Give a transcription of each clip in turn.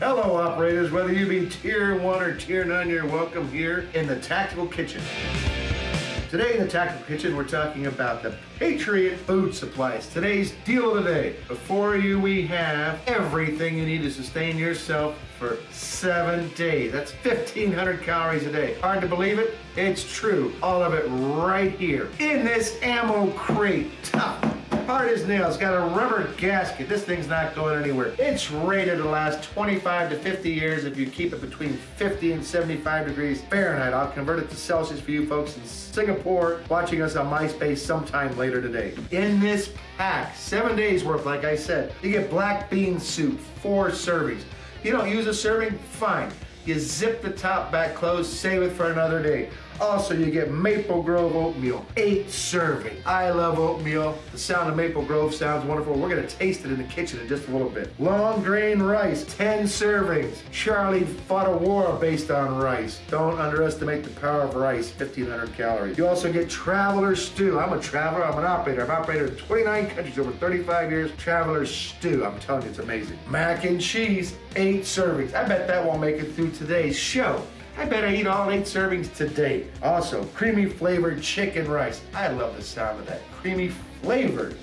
Hello operators, whether you be tier 1 or tier 9, you're welcome here in the Tactical Kitchen. Today in the Tactical Kitchen, we're talking about the Patriot Food Supplies. Today's deal of the day. Before you, we have everything you need to sustain yourself for seven days. That's 1,500 calories a day. Hard to believe it? It's true. All of it right here in this ammo crate. Tough hard as nails, got a rubber gasket. This thing's not going anywhere. It's rated to last 25 to 50 years if you keep it between 50 and 75 degrees Fahrenheit. I'll convert it to Celsius for you folks in Singapore watching us on MySpace sometime later today. In this pack, seven days worth, like I said, you get black bean soup, four servings. You don't use a serving? Fine. You zip the top back closed, save it for another day. Also, you get Maple Grove oatmeal, eight serving. I love oatmeal. The sound of Maple Grove sounds wonderful. We're gonna taste it in the kitchen in just a little bit. Long grain rice, 10 servings. Charlie fought a war based on rice. Don't underestimate the power of rice, 1,500 calories. You also get Traveler Stew. I'm a traveler, I'm an operator. I've operated in 29 countries over 35 years. Traveler Stew, I'm telling you, it's amazing. Mac and cheese, eight servings. I bet that won't make it through today's show. I bet I eat all eight servings today. Also, creamy flavored chicken rice. I love the sound of that. Creamy flavored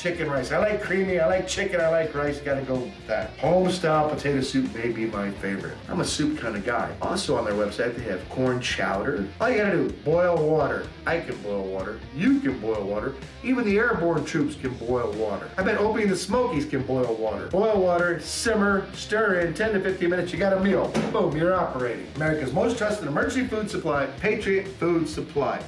chicken rice. I like creamy, I like chicken, I like rice. Gotta go with that. Home style potato soup may be my favorite. I'm a soup kind of guy. Also on their website, they have corn chowder. All you gotta do, boil water. I can boil water. You can boil water. Even the airborne troops can boil water. I bet Opie and the Smokies can boil water. Boil water, simmer, stir in 10 to 15 minutes, you got a meal. Boom, you're operating. America's most trusted emergency food supply, Patriot Food Supply.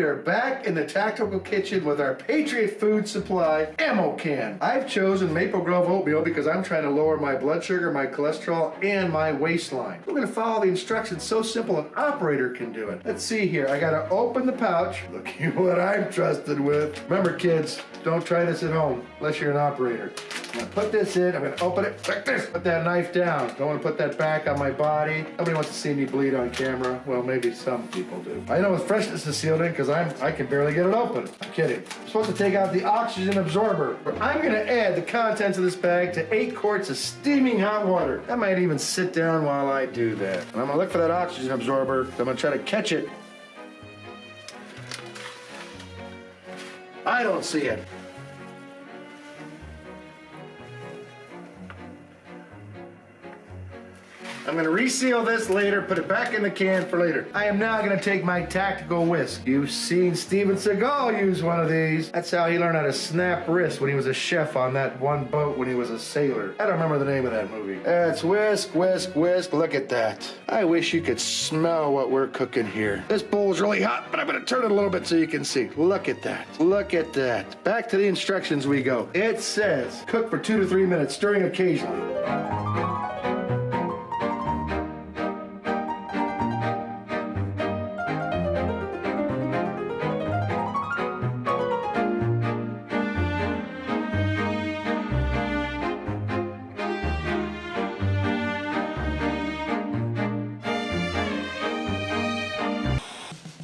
We are back in the tactical kitchen with our Patriot Food Supply ammo can. I've chosen Maple Grove oatmeal because I'm trying to lower my blood sugar, my cholesterol, and my waistline. We're gonna follow the instructions so simple an operator can do it. Let's see here. I gotta open the pouch. Look at what I'm trusted with. Remember kids, don't try this at home unless you're an operator. I'm gonna put this in, I'm gonna open it like this. Put that knife down. Don't wanna put that back on my body. Nobody wants to see me bleed on camera. Well, maybe some people do. I know with freshness is sealed in because I'm I can barely get it open. I'm kidding. I'm supposed to take out the oxygen absorber. But I'm gonna add the contents of this bag to eight quarts of steaming hot water. I might even sit down while I do that. And I'm gonna look for that oxygen absorber. I'm gonna try to catch it. I don't see it. I'm gonna reseal this later, put it back in the can for later. I am now gonna take my tactical whisk. You've seen Steven Seagal use one of these. That's how he learned how to snap wrists when he was a chef on that one boat when he was a sailor. I don't remember the name of that movie. That's whisk, whisk, whisk. Look at that. I wish you could smell what we're cooking here. This bowl's really hot, but I'm gonna turn it a little bit so you can see. Look at that. Look at that. Back to the instructions we go. It says cook for two to three minutes, stirring occasionally.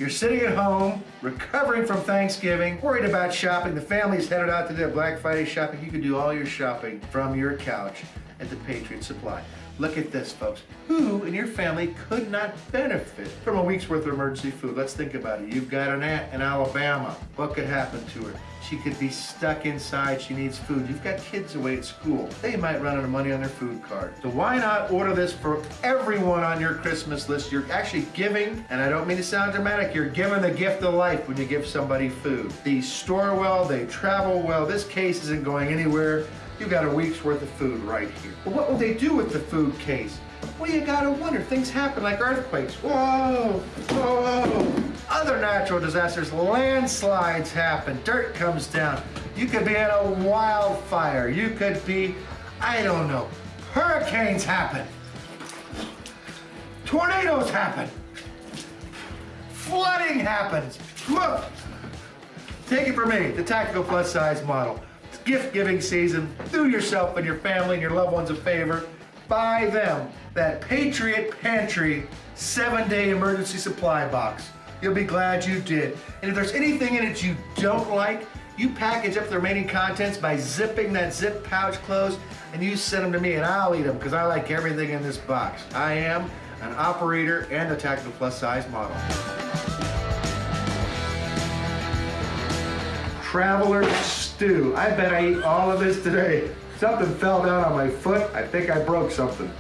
You're sitting at home, recovering from Thanksgiving, worried about shopping. The family's headed out to their Black Friday shopping. You can do all your shopping from your couch at the Patriot Supply. Look at this, folks. Who in your family could not benefit from a week's worth of emergency food? Let's think about it. You've got an aunt in Alabama. What could happen to her? She could be stuck inside. She needs food. You've got kids away at school. They might run out of money on their food card. So why not order this for everyone on your Christmas list? You're actually giving, and I don't mean to sound dramatic, you're giving the gift of life when you give somebody food. These store well, they travel well. This case isn't going anywhere. You've got a week's worth of food right here. But what will they do with the food case? Well, you gotta wonder. Things happen like earthquakes. Whoa, whoa. Other natural disasters, landslides happen, dirt comes down. You could be in a wildfire. You could be, I don't know, hurricanes happen. Tornadoes happen. Flooding happens. Look, take it from me, the Tactical Plus Size model. It's gift giving season. Do yourself and your family and your loved ones a favor. Buy them that Patriot Pantry seven day emergency supply box. You'll be glad you did. And if there's anything in it you don't like, You package up the remaining contents by zipping that zip pouch closed and you send them to me and I'll eat them because I like everything in this box. I am an operator and a Tactical Plus size model. Traveler stew. I bet I ate all of this today. Something fell down on my foot. I think I broke something.